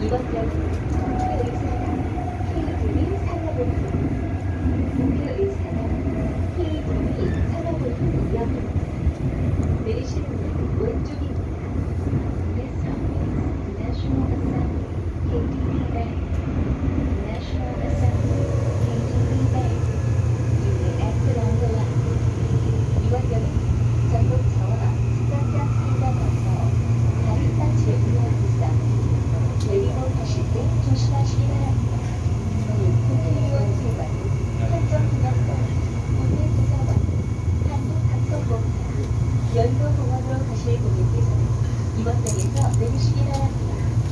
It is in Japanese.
이것도 ご乗車電車お出口になられます。